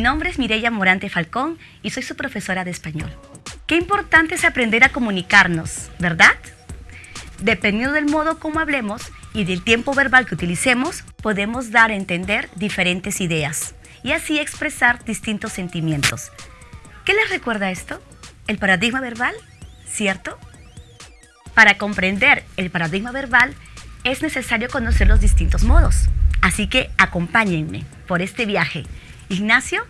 Mi nombre es Mireya Morante Falcón y soy su profesora de español. Qué importante es aprender a comunicarnos, ¿verdad? Dependiendo del modo como hablemos y del tiempo verbal que utilicemos, podemos dar a entender diferentes ideas y así expresar distintos sentimientos. ¿Qué les recuerda esto? ¿El paradigma verbal? ¿Cierto? Para comprender el paradigma verbal es necesario conocer los distintos modos. Así que acompáñenme por este viaje. Ignacio.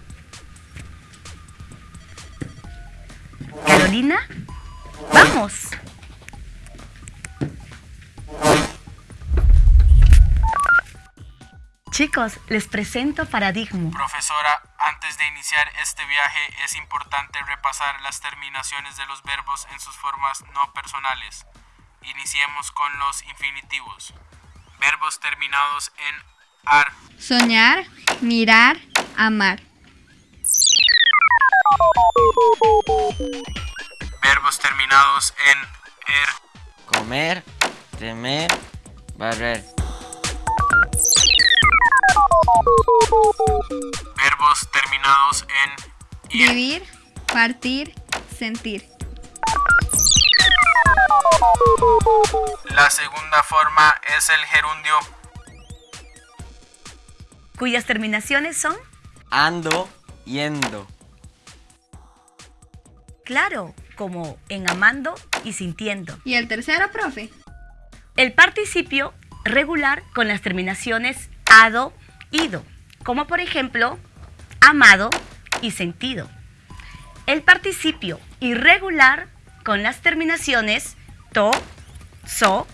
Carolina. ¡Vamos! Chicos, les presento Paradigma. Profesora, antes de iniciar este viaje es importante repasar las terminaciones de los verbos en sus formas no personales. Iniciemos con los infinitivos. Verbos terminados en ar. Soñar, mirar, amar. Verbos terminados en er. Comer, temer, barrer. Verbos terminados en ir. Vivir, partir, sentir. La segunda forma es el gerundio Cuyas terminaciones son, Ando, yendo. claro, como en amando y sintiendo. ¿Y el tercero, profe? El participio regular con las terminaciones ado, ido, como por ejemplo amado y sentido. El participio irregular con las terminaciones to, so,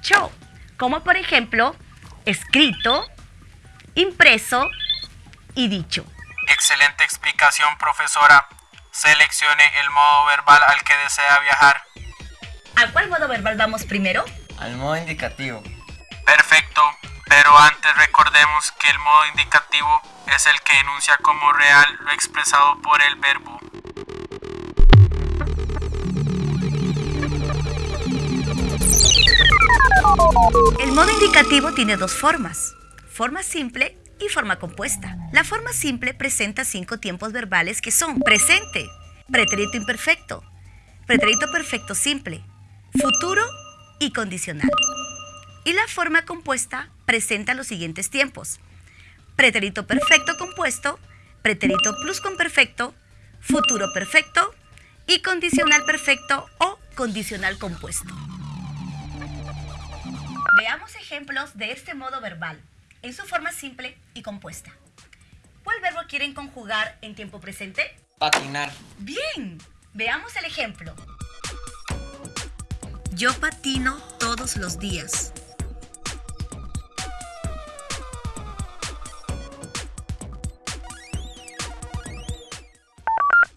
cho, como por ejemplo escrito, impreso y dicho. Excelente explicación, profesora. Seleccione el modo verbal al que desea viajar. ¿A cuál modo verbal vamos primero? Al modo indicativo. Perfecto, pero antes recordemos que el modo indicativo es el que enuncia como real lo expresado por el verbo. El modo indicativo tiene dos formas, forma simple y forma compuesta. La forma simple presenta cinco tiempos verbales que son presente, pretérito imperfecto, pretérito perfecto simple, futuro y condicional. Y la forma compuesta presenta los siguientes tiempos. Pretérito perfecto compuesto, pretérito pluscuamperfecto, futuro perfecto y condicional perfecto o condicional compuesto. Veamos ejemplos de este modo verbal en su forma simple y compuesta. ¿Cuál verbo quieren conjugar en tiempo presente? Patinar. Bien, veamos el ejemplo. Yo patino todos los días.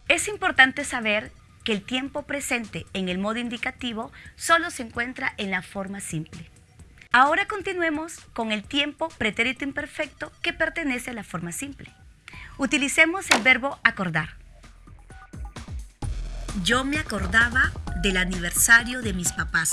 Es importante saber que el tiempo presente en el modo indicativo solo se encuentra en la forma simple. Ahora continuemos con el tiempo pretérito imperfecto que pertenece a la forma simple. Utilicemos el verbo acordar. Yo me acordaba del aniversario de mis papás.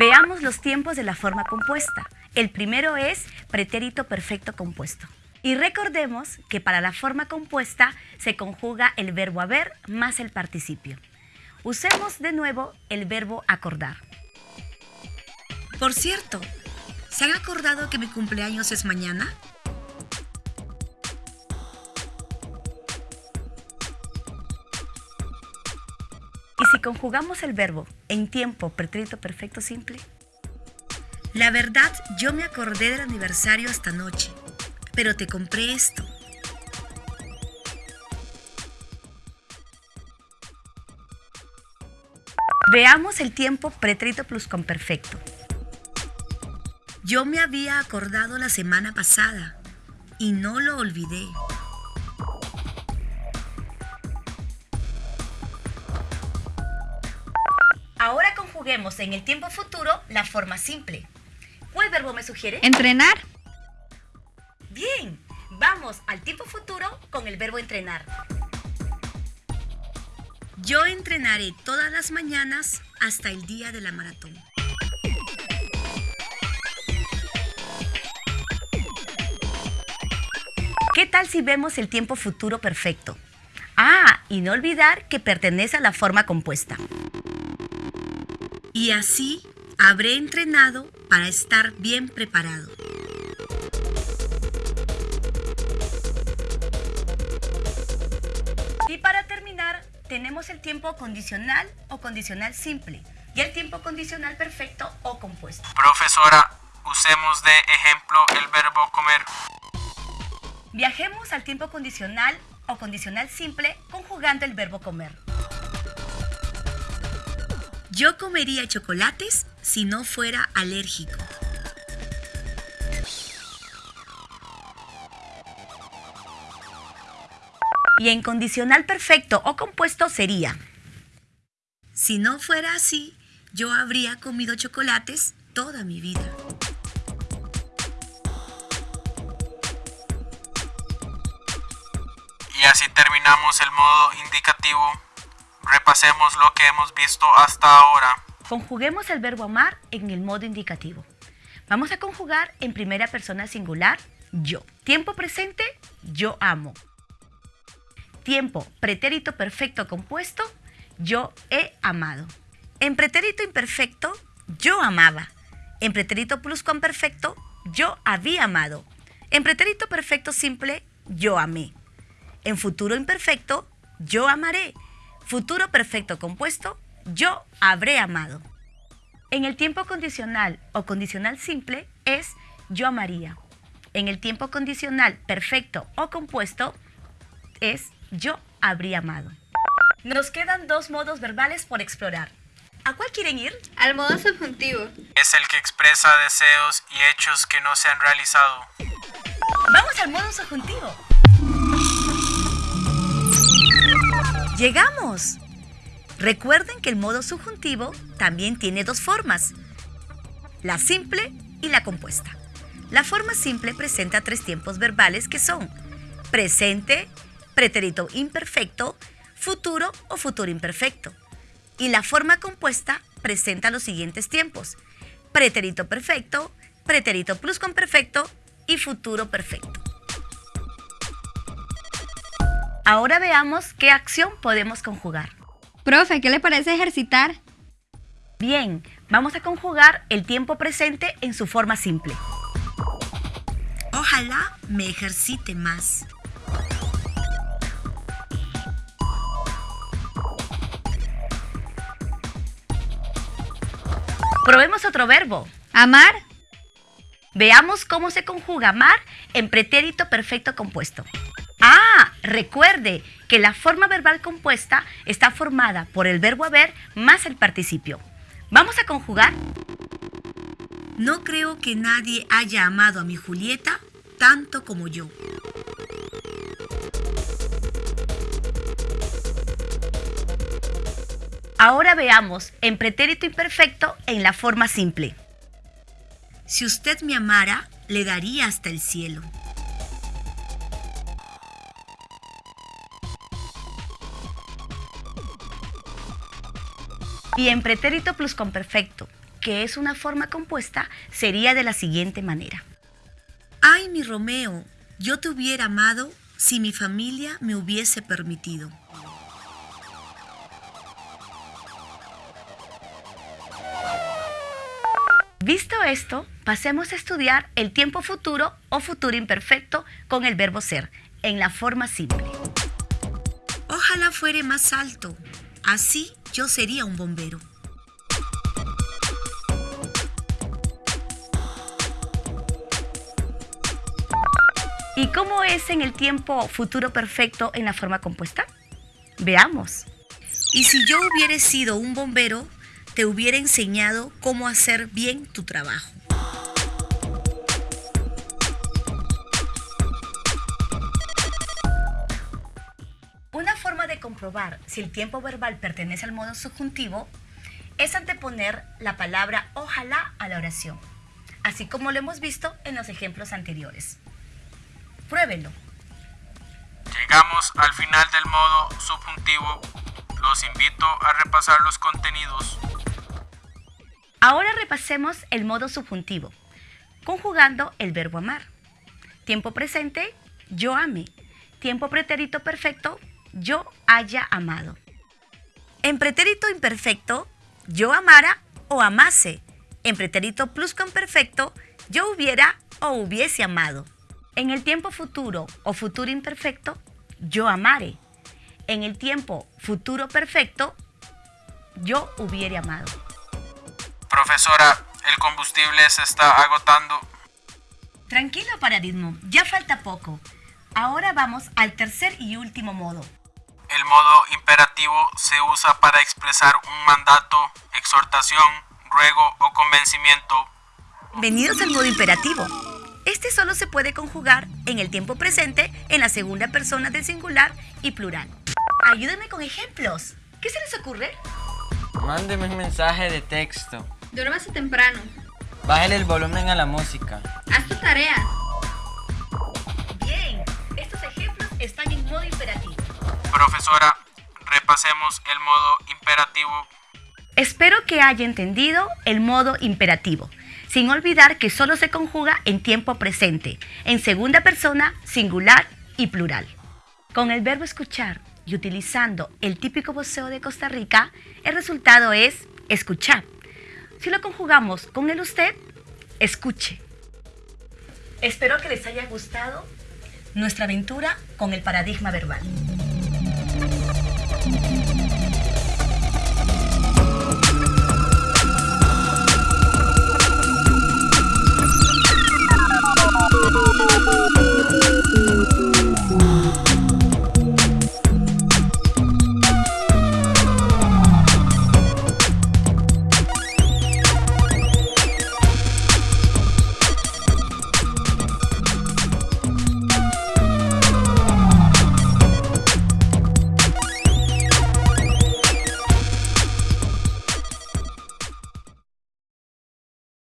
Veamos los tiempos de la forma compuesta. El primero es pretérito perfecto compuesto. Y recordemos que para la forma compuesta se conjuga el verbo haber más el participio. Usemos de nuevo el verbo acordar. Por cierto, ¿se han acordado que mi cumpleaños es mañana? ¿Y si conjugamos el verbo en tiempo pretérito perfecto simple? La verdad, yo me acordé del aniversario esta noche, pero te compré esto. Veamos el tiempo pretérito pluscuamperfecto. Yo me había acordado la semana pasada y no lo olvidé. Ahora conjuguemos en el tiempo futuro la forma simple. ¿Cuál verbo me sugiere? Entrenar. Vamos al tiempo futuro con el verbo entrenar. Yo entrenaré todas las mañanas hasta el día de la maratón. ¿Qué tal si vemos el tiempo futuro perfecto? Ah, y no olvidar que pertenece a la forma compuesta. Y así habré entrenado para estar bien preparado. Tiempo condicional o condicional simple y el tiempo condicional perfecto o compuesto. Profesora, usemos de ejemplo el verbo comer. Viajemos al tiempo condicional o condicional simple conjugando el verbo comer. Yo comería chocolates si no fuera alérgico. Y en condicional perfecto o compuesto sería, si no fuera así, yo habría comido chocolates toda mi vida. Y así terminamos el modo indicativo. Repasemos lo que hemos visto hasta ahora. Conjuguemos el verbo amar en el modo indicativo. Vamos a conjugar en primera persona singular yo. Tiempo presente, yo amo. Tiempo pretérito perfecto compuesto, yo he amado. En pretérito imperfecto, yo amaba. En pretérito pluscuamperfecto, yo había amado. En pretérito perfecto simple, yo amé. En futuro imperfecto, yo amaré. Futuro perfecto compuesto, yo habré amado. En el tiempo condicional o condicional simple es yo amaría. En el tiempo condicional perfecto o compuesto es yo habría amado. Nos quedan dos modos verbales por explorar. ¿A cuál quieren ir? Al modo subjuntivo. Es el que expresa deseos y hechos que no se han realizado. Vamos al modo subjuntivo. Llegamos. Recuerden que el modo subjuntivo también tiene dos formas, la simple y la compuesta. La forma simple presenta tres tiempos verbales que son presente, pretérito imperfecto, futuro o futuro imperfecto. Y la forma compuesta presenta los siguientes tiempos, pretérito perfecto, pretérito pluscuamperfecto y futuro perfecto. Ahora veamos qué acción podemos conjugar. Profe, ¿qué le parece ejercitar? Bien, vamos a conjugar el tiempo presente en su forma simple. Ojalá me ejercite más. Probemos otro verbo. Amar, Veamos cómo se conjuga amar en pretérito perfecto compuesto. Ah, recuerde que la forma verbal compuesta está formada por el verbo haber más el participio. Vamos a conjugar. No creo que nadie haya amado a mi Julieta tanto como yo. Ahora veamos en pretérito imperfecto en la forma simple. Si usted me amara, le daría hasta el cielo. Y en pretérito pluscuamperfecto, que es una forma compuesta, sería de la siguiente manera. Ay, mi Romeo, yo te hubiera amado si mi familia me hubiese permitido. Visto esto, pasemos a estudiar el tiempo futuro o futuro imperfecto con el verbo ser, en la forma simple. Ojalá fuere más alto, así yo sería un bombero. ¿Y cómo es en el tiempo futuro perfecto en la forma compuesta? Veamos. Y si yo hubiera sido un bombero, te hubiera enseñado cómo hacer bien tu trabajo. Una forma de comprobar si el tiempo verbal pertenece al modo subjuntivo es anteponer la palabra ojalá a la oración, así como lo hemos visto en los ejemplos anteriores. Pruébenlo. Llegamos al final del modo subjuntivo. Los invito a repasar los contenidos. Ahora repasemos el modo subjuntivo, conjugando el verbo amar. Tiempo presente, yo ame. Tiempo pretérito perfecto, yo haya amado. En pretérito imperfecto, yo amara o amase. En pretérito pluscuamperfecto, yo hubiera o hubiese amado. En el tiempo futuro o futuro imperfecto, yo amare. En el tiempo futuro perfecto, yo hubiere amado. Profesora, el combustible se está agotando. Tranquilo, paradigma, ya falta poco. Ahora vamos al tercer y último modo. El modo imperativo se usa para expresar un mandato, exhortación, ruego o convencimiento. Bienvenidos al modo imperativo. Este solo se puede conjugar en el tiempo presente, en la segunda persona del singular y plural. Ayúdenme con ejemplos. ¿Qué se les ocurre? Mándeme un mensaje de texto. Duérmase temprano. Bájale el volumen a la música. Haz tu tarea. Bien, estos ejemplos están en modo imperativo. Profesora, repasemos el modo imperativo. Espero que haya entendido el modo imperativo, sin olvidar que solo se conjuga en tiempo presente, en segunda persona, singular y plural. Con el verbo escuchar y utilizando el típico voceo de Costa Rica, el resultado es escuchar. Si lo conjugamos con el usted, escuche. Espero que les haya gustado nuestra aventura con el paradigma verbal.